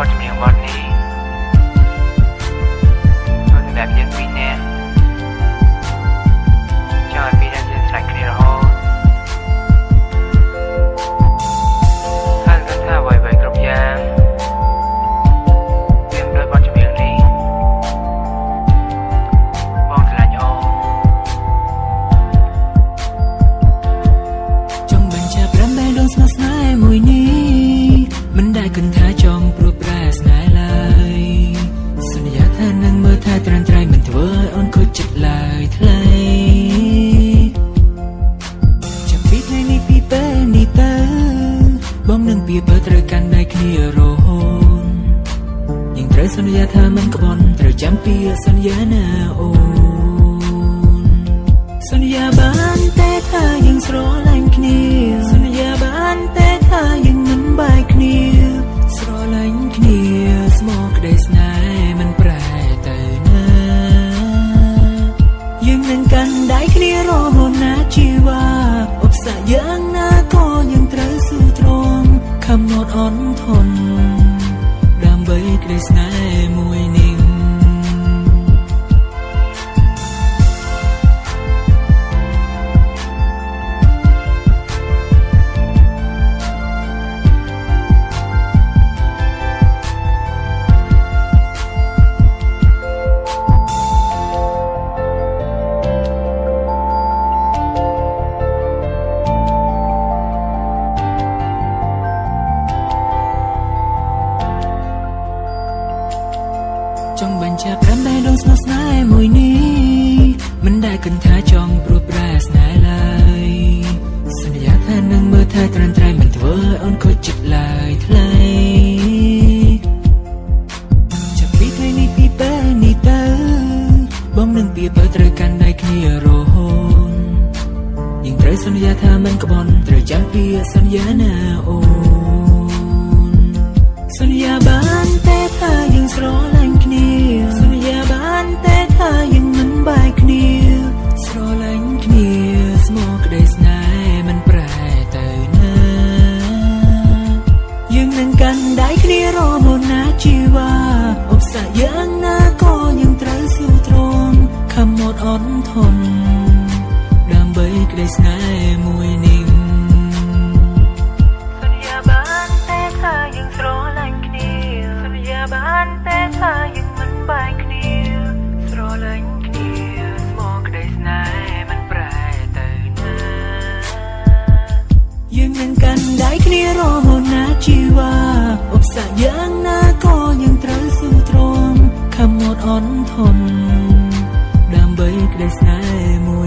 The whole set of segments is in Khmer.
បទ ចាំពីសន្យាណាអូនសន្យាបានតែថាយើងស្រឡាញ់ គិតថាចង់ព្រួតប្រែស្នេហ៍ឡើយសន្យាថានឹងមើលថាត្រាំត្រៃមិនធ្វើឲ្យអូនខូចចិត្តឡើយថ្លៃចាប់ពីថ្ងៃនេះពីពេលនេះទៅបងនឹងពីបើត្រូវកាន់ដៃគ្នារហូតយើងត្រូវសន្យាថាមិនក្បន់ត្រូវចាំពីសន្យា ធន់ដើម្បីក្តីស្នេហ៍មួយនេះសន្យាបានតែថាយើងស្រឡាញ់គ្នាសន្យាបានតែថាយើងមិនបែកគ្នាស្រឡាញ់គ្នាស្មោះក្តីស្នេហ៍មិនប្រែទៅណាយើងនឹងកាន់ដៃគ្នារហូតណាជីវ៉ាឧបសគ្គយ៉ាងណាក៏យើងត្រូវស៊ូទ្រាំខំអត់អន់ធ ន់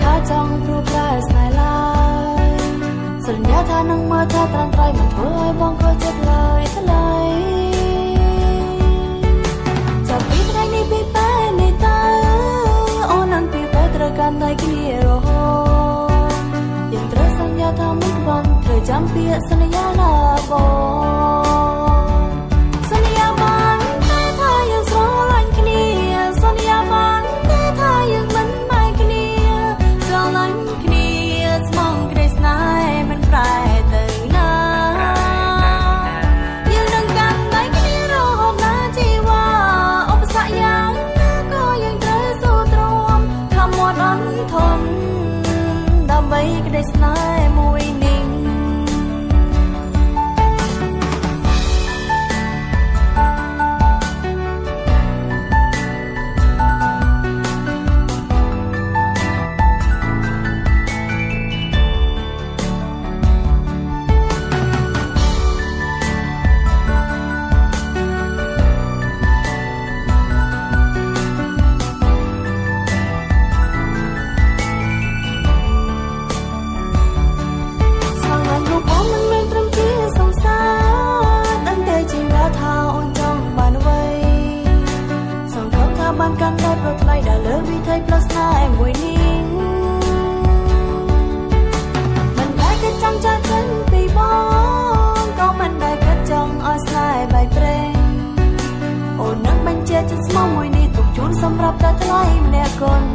ថាចង់ព្រួតប្រែស្នេហ៍ឡើយសន្យាថានឹងមើលថាត្រាំត្រៃមិនធ្វើឲ្យបងខូចចិត្តឡើយថ្លៃចាប់ពីថ្ងៃនេះពីពេលនេះតើអូននឹងពីពេលត្រូវកាន់ដៃគ្នារហូតយើងត្រូវសន្យាថាមិនក្បន់ត្រូវចាំពាក្យសន្យាណា con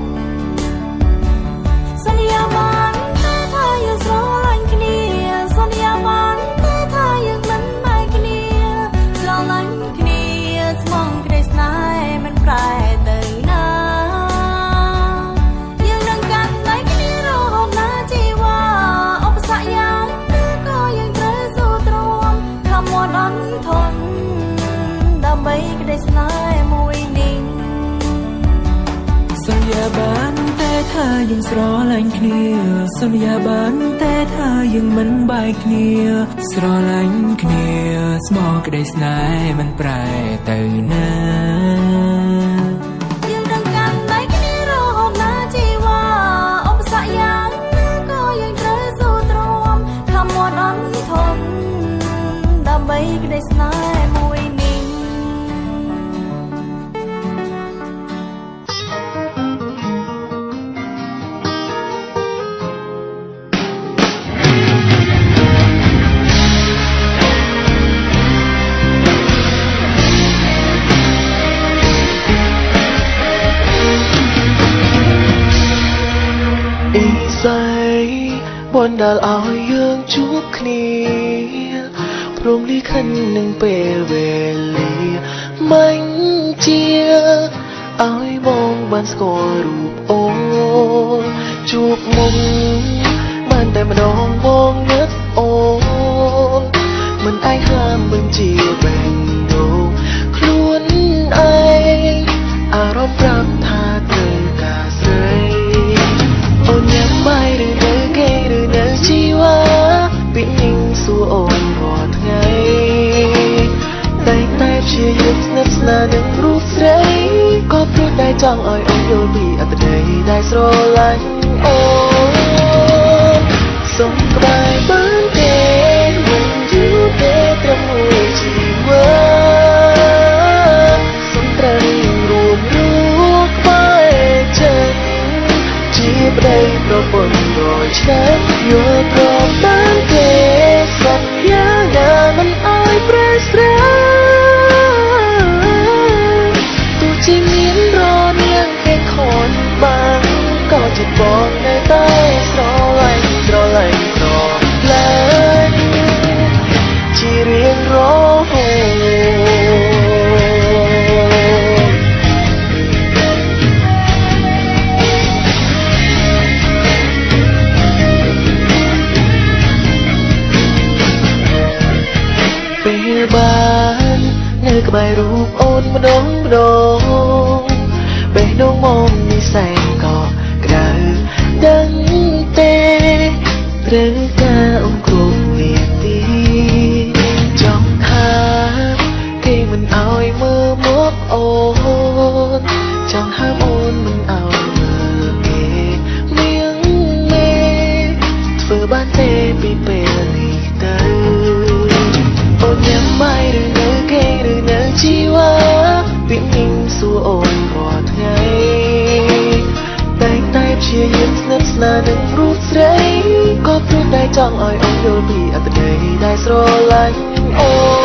ថាយើងស្រឡាញ់គ្នាសន្យាបានតែថាយើងមិនបែកគ្នា ស្រឡាញ់គ្នាស្មោះក្តីស្នេហ៍មិនប្រែទៅណា នដែលឲ្យយើងជួបគ្នាព្រមលីខិននឹងពេលវេលាមិនជាឲ្យបងបានស្គាល់រូបអូនជួបមុំបានតែម្ដងបងនឹកអូនមិនអាយហាមមិនជាបែងដូងខ្លួនឯងអារម្មណ៍ប្រាំ ចង់ឲ្យអូនយល់ពីអត្ថន័យដែលស្រឡាញ់អូន ចិត្តបងនៅតែស្រឡាញ់ស្រឡាញ់ស្រឡាញ់ជារៀងរាល់ពេលបាននៅក្បែររូបអូនម្ដងម្ដងបេះដូងមុំនេះសែន Pernikahan ចង់ឲ្យអូនយល់ពីអត្ថន័យដែលស្រឡាញ់អូន